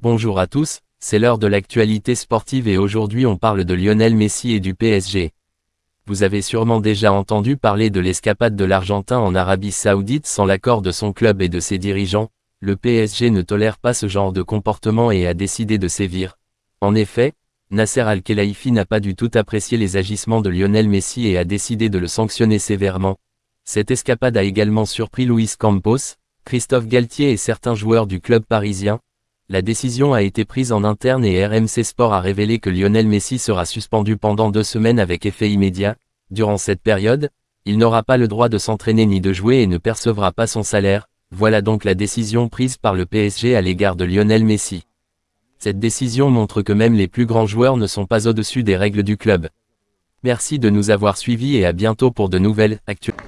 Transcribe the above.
Bonjour à tous, c'est l'heure de l'actualité sportive et aujourd'hui on parle de Lionel Messi et du PSG. Vous avez sûrement déjà entendu parler de l'escapade de l'Argentin en Arabie Saoudite sans l'accord de son club et de ses dirigeants, le PSG ne tolère pas ce genre de comportement et a décidé de sévir. En effet, Nasser Al-Khelaifi n'a pas du tout apprécié les agissements de Lionel Messi et a décidé de le sanctionner sévèrement. Cette escapade a également surpris Luis Campos, Christophe Galtier et certains joueurs du club parisien. La décision a été prise en interne et RMC Sport a révélé que Lionel Messi sera suspendu pendant deux semaines avec effet immédiat. Durant cette période, il n'aura pas le droit de s'entraîner ni de jouer et ne percevra pas son salaire. Voilà donc la décision prise par le PSG à l'égard de Lionel Messi. Cette décision montre que même les plus grands joueurs ne sont pas au-dessus des règles du club. Merci de nous avoir suivis et à bientôt pour de nouvelles actualités.